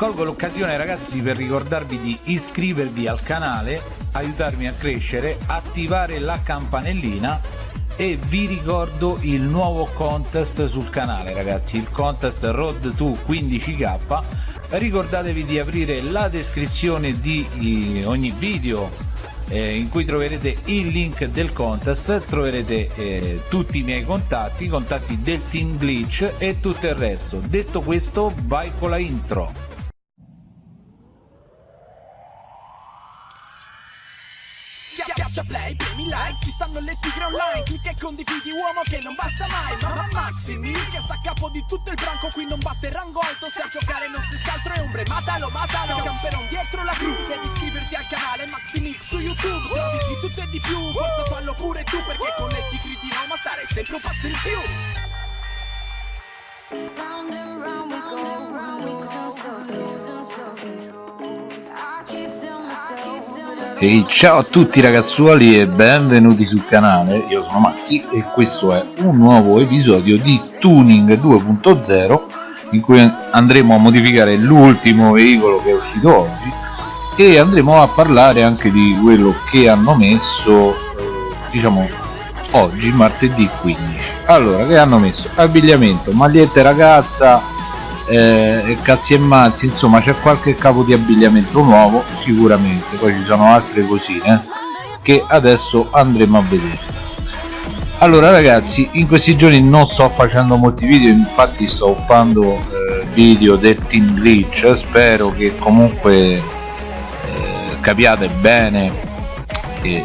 colgo l'occasione ragazzi per ricordarvi di iscrivervi al canale aiutarmi a crescere attivare la campanellina e vi ricordo il nuovo contest sul canale ragazzi il contest road to 15k ricordatevi di aprire la descrizione di ogni video eh, in cui troverete il link del contest troverete eh, tutti i miei contatti i contatti del team glitch e tutto il resto. Detto questo vai con la intro like, ci stanno le tigre online. Clicca e condividi uomo che non basta mai. Mamma Maximi, che sta a capo di tutto il branco. Qui non basta il rango alto, se a giocare non si scaltro e ombre. Matalo, matalo, camperon dietro la gru Devi iscriverti al canale Maximix su YouTube. Se di tutto e di più, forza fallo pure tu Perché con le tigri di Roma stare sempre un passo in più. Round and round we go, losing self-control Ehi ciao a tutti ragazzuoli e benvenuti sul canale, io sono Maxi e questo è un nuovo episodio di Tuning 2.0 in cui andremo a modificare l'ultimo veicolo che è uscito oggi e andremo a parlare anche di quello che hanno messo eh, diciamo oggi martedì 15 allora che hanno messo? Abbigliamento magliette ragazza eh, cazzi e mazzi insomma c'è qualche capo di abbigliamento nuovo sicuramente. Poi ci sono altre cosine che adesso andremo a vedere. Allora ragazzi in questi giorni non sto facendo molti video infatti sto uppando eh, video del team glitch. Spero che comunque eh, capiate bene eh,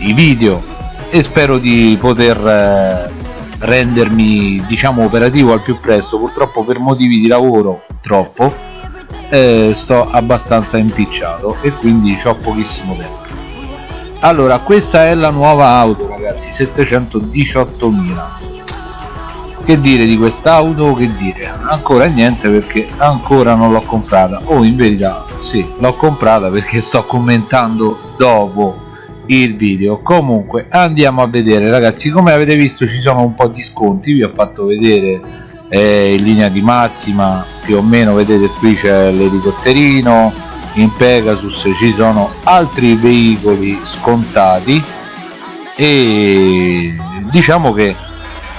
i video e spero di poter eh, rendermi diciamo operativo al più presto. Purtroppo per motivi di lavoro troppo eh, sto abbastanza impicciato e quindi ho pochissimo tempo. Allora questa è la nuova auto ragazzi 718.000 che dire di quest'auto? Che dire? Ancora niente perché ancora non l'ho comprata. O oh, in verità sì l'ho comprata perché sto commentando dopo il video. Comunque andiamo a vedere ragazzi come avete visto ci sono un po di sconti. Vi ho fatto vedere eh, in linea di massima più o meno vedete qui c'è l'elicotterino in Pegasus ci sono altri veicoli scontati. E diciamo che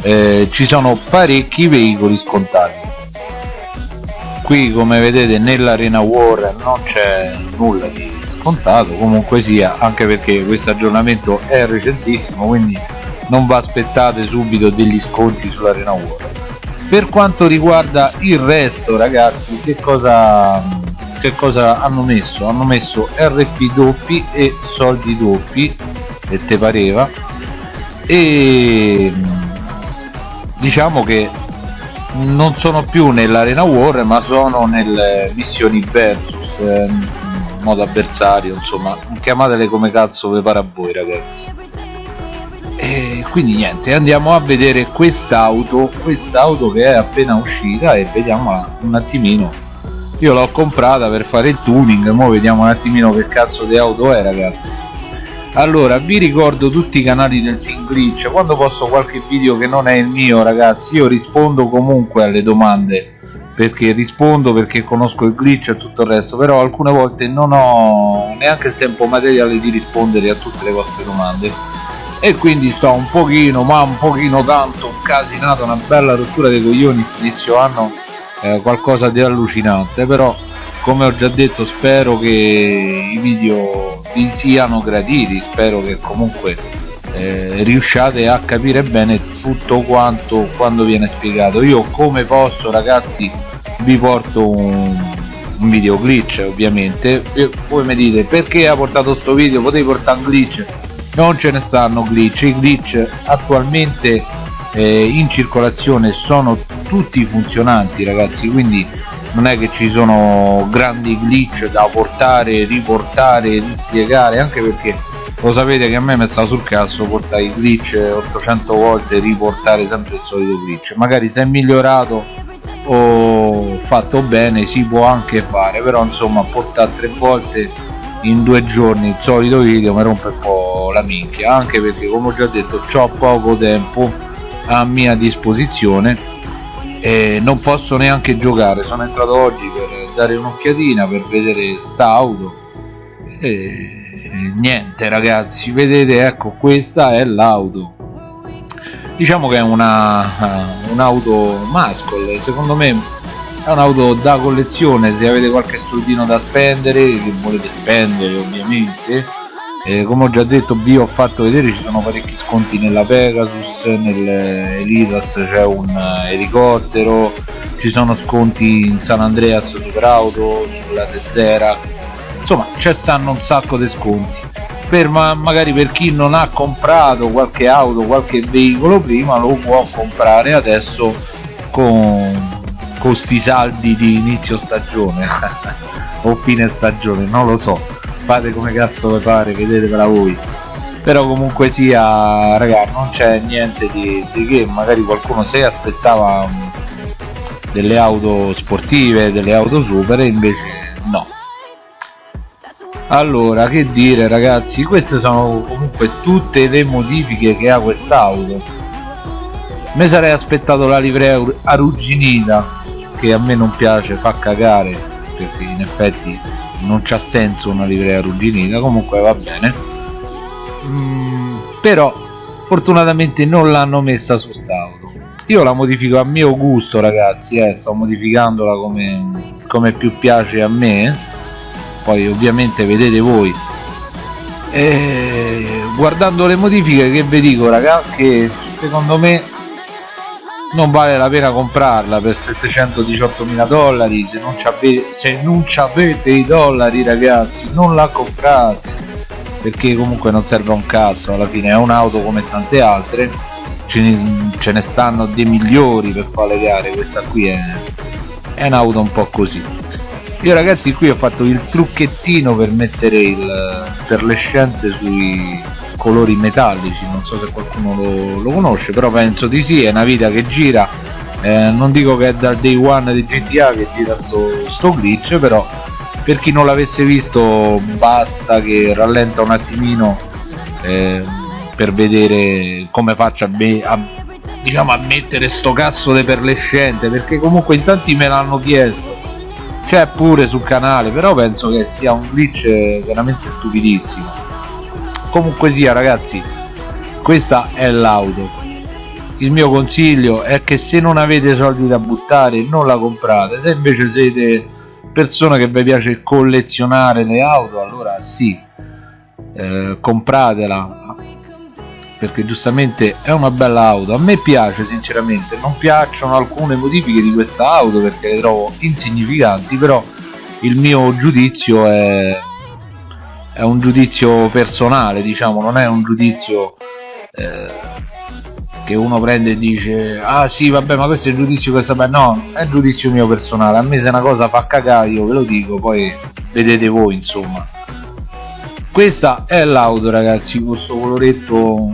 eh, ci sono parecchi veicoli scontati. Qui come vedete nell'arena war non c'è nulla di scontato comunque sia anche perché questo aggiornamento è recentissimo quindi non va aspettate subito degli sconti sull'arena war per quanto riguarda il resto ragazzi che cosa che cosa hanno messo? Hanno messo rp doppi e soldi doppi e te pareva? E diciamo che non sono più nell'arena war ma sono nelle missioni versus ehm, modo avversario insomma chiamatele come cazzo vi pare a voi ragazzi. E quindi niente andiamo a vedere quest'auto quest'auto che è appena uscita e vediamo un attimino. Io l'ho comprata per fare il tuning ora vediamo un attimino che cazzo di auto è ragazzi. Allora vi ricordo tutti i canali del team glitch. Quando posto qualche video che non è il mio ragazzi io rispondo comunque alle domande perché rispondo perché conosco il glitch e tutto il resto però alcune volte non ho neanche il tempo materiale di rispondere a tutte le vostre domande. E quindi sto un pochino ma un pochino tanto casinato una bella rottura dei coglioni inizio anno eh, qualcosa di allucinante però come ho già detto spero che i video vi siano graditi spero che comunque eh, riusciate a capire bene tutto quanto quando viene spiegato. Io come posso ragazzi vi porto un, un video glitch ovviamente. E voi mi dite perché ha portato sto video? Potevi portare un glitch. Non ce ne stanno glitch. I glitch attualmente eh, in circolazione sono tutti funzionanti ragazzi quindi non è che ci sono grandi glitch da portare, riportare, rispiegare anche perché lo sapete che a me mi sta sul cazzo portare i glitch 800 volte riportare sempre il solito glitch. Magari se è migliorato o fatto bene si può anche fare però insomma portare tre volte in due giorni il solito video mi rompe un po' la minchia. Anche perché come ho già detto ho poco tempo a mia disposizione e non posso neanche giocare. Sono entrato oggi per dare un'occhiatina per vedere sta auto e niente ragazzi. Vedete ecco questa è l'auto. Diciamo che è una un'auto muscle secondo me è un'auto da collezione. Se avete qualche soldino da spendere che volete spendere ovviamente. Eh, come ho già detto vi ho fatto vedere ci sono parecchi sconti nella Pegasus nell'Elitas c'è un elicottero. Ci sono sconti in San Andreas Superauto sulla Tezzera insomma c'è stanno un sacco di sconti. Per ma magari per chi non ha comprato qualche auto qualche veicolo prima lo può comprare adesso con questi saldi di inizio stagione o fine stagione non lo so. Fate come cazzo vi pare vedetevela voi. Però comunque sia raga non c'è niente di, di, che. Magari qualcuno si aspettava um, delle auto sportive delle auto super invece no allora che dire ragazzi queste sono comunque tutte le modifiche che ha quest'auto. Mi sarei aspettato la livrea arrugginita che a me non piace fa cagare perché in effetti non c'ha senso una livrea arrugginita comunque va bene. Mm, però fortunatamente non l'hanno messa su st'auto. Io la modifico a mio gusto ragazzi eh, sto modificandola come, come più piace a me poi ovviamente vedete voi. E guardando le modifiche che vi dico ragazzi che secondo me non vale la pena comprarla per 718 mila dollari se non, se non avete i dollari ragazzi non la comprate perché comunque non serve un cazzo. Alla fine è un'auto come tante altre ce ne, ce ne, stanno dei migliori per fare le gare. Questa qui è, è un'auto un po' così io ragazzi qui ho fatto il trucchettino per mettere il perlescente sui colori metallici. Non so se qualcuno lo, lo conosce però penso di sì è una vita che gira. Eh, non dico che è dal day one di GTA che gira sto, sto glitch però per chi non l'avesse visto basta che rallenta un attimino eh, per vedere come faccio a, a, diciamo, a mettere sto cazzo di perlescente perché comunque in tanti me l'hanno chiesto c'è pure sul canale però penso che sia un glitch veramente stupidissimo. Comunque sia ragazzi questa è l'auto. Il mio consiglio è che se non avete soldi da buttare non la comprate. Se invece siete persone che vi piace collezionare le auto allora sì eh, compratela perché giustamente è una bella auto. A me piace sinceramente. Non piacciono alcune modifiche di questa auto perché le trovo insignificanti però il mio giudizio è è un giudizio personale diciamo non è un giudizio eh, che uno prende e dice ah sì vabbè ma questo è il giudizio questo beh no è giudizio mio personale. A me se una cosa fa cagare io ve lo dico poi vedete voi insomma. Questa è l'auto ragazzi questo coloretto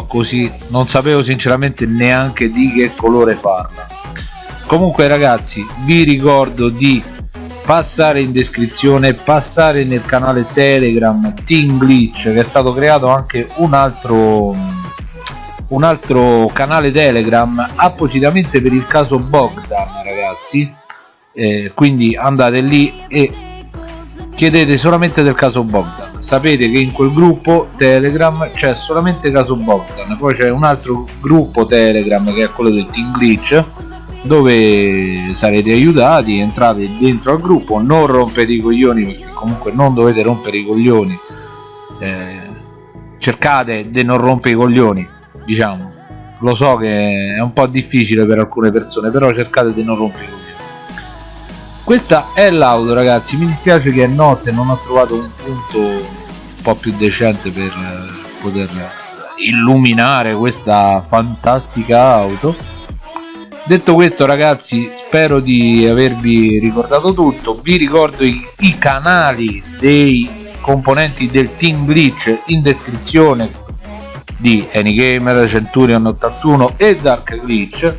po' così. Non sapevo sinceramente neanche di che colore farla comunque ragazzi vi ricordo di passare in descrizione passare nel canale telegram Team Glitch che è stato creato anche un altro un altro canale telegram appositamente per il caso Bogdan ragazzi. Eh, quindi andate lì e chiedete solamente del caso Bogdan sapete che in quel gruppo telegram c'è solamente caso Bogdan poi c'è un altro gruppo telegram che è quello del Team Glitch dove sarete aiutati entrate dentro al gruppo non rompete i coglioni perché comunque non dovete rompere i coglioni eh, cercate di non rompere i coglioni diciamo. Lo so che è un po' difficile per alcune persone però cercate di non rompere i coglioni questa è l'auto ragazzi. Mi dispiace che è notte non ho trovato un punto un po' più decente per eh, poter illuminare questa fantastica auto. Detto questo ragazzi spero di avervi ricordato tutto. Vi ricordo i, i canali dei componenti del team glitch in descrizione di Anygamer, Centurion 81 e Dark Glitch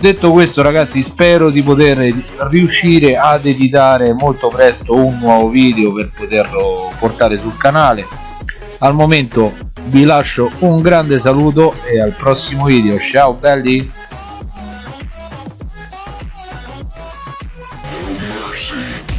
detto questo ragazzi spero di poter riuscire ad editare molto presto un nuovo video per poterlo portare sul canale. Al momento vi lascio un grande saluto e al prossimo video. Ciao belli! Sushi.